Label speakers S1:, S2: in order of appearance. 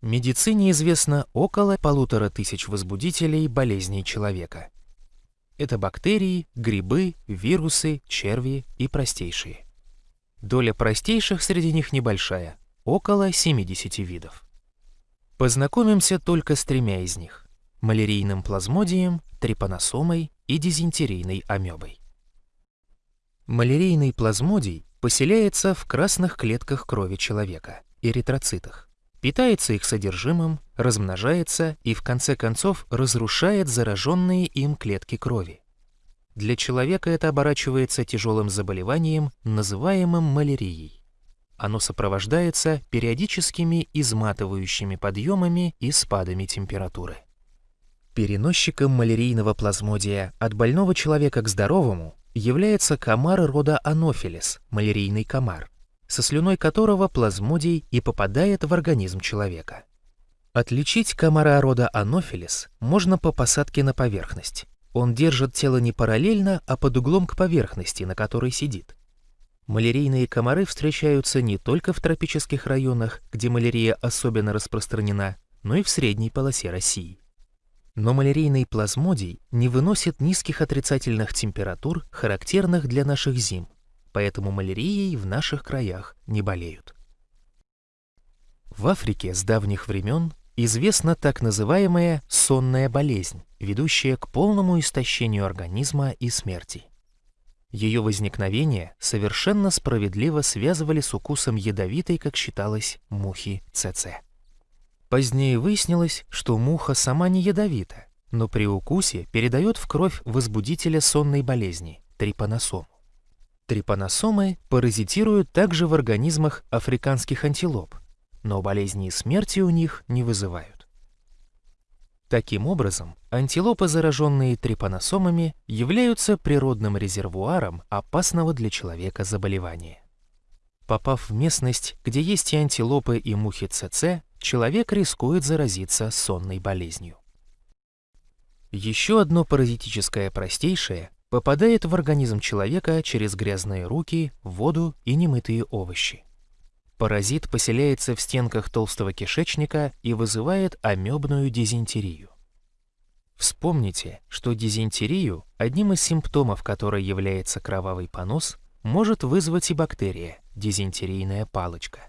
S1: Медицине известно около полутора тысяч возбудителей болезней человека. Это бактерии, грибы, вирусы, черви и простейшие. Доля простейших среди них небольшая, около 70 видов. Познакомимся только с тремя из них – малярийным плазмодием, трипаносомой и дизентерийной амебой. Малярийный плазмодий поселяется в красных клетках крови человека – эритроцитах, питается их содержимым, размножается и в конце концов разрушает зараженные им клетки крови. Для человека это оборачивается тяжелым заболеванием, называемым малярией. Оно сопровождается периодическими изматывающими подъемами и спадами температуры. Переносчиком малярийного плазмодия от больного человека к здоровому является комар рода Анофилис, малярийный комар, со слюной которого плазмодий и попадает в организм человека. Отличить комара рода Анофилис можно по посадке на поверхность. Он держит тело не параллельно, а под углом к поверхности, на которой сидит. Малярийные комары встречаются не только в тропических районах, где малярия особенно распространена, но и в средней полосе России. Но малярийный плазмодий не выносит низких отрицательных температур, характерных для наших зим, поэтому малярией в наших краях не болеют. В Африке с давних времен известна так называемая сонная болезнь, ведущая к полному истощению организма и смерти. Ее возникновение совершенно справедливо связывали с укусом ядовитой, как считалось, мухи ЦЦ. Позднее выяснилось, что муха сама не ядовита, но при укусе передает в кровь возбудителя сонной болезни – трипаносому. Трипаносомы паразитируют также в организмах африканских антилоп, но болезни и смерти у них не вызывают. Таким образом, антилопы, зараженные трипаносомами, являются природным резервуаром опасного для человека заболевания. Попав в местность, где есть и антилопы, и мухи ЦЦ, человек рискует заразиться сонной болезнью. Еще одно паразитическое простейшее попадает в организм человека через грязные руки, воду и немытые овощи. Паразит поселяется в стенках толстого кишечника и вызывает амебную дизентерию. Вспомните, что дизентерию, одним из симптомов которой является кровавый понос, может вызвать и бактерия – дизентерийная палочка.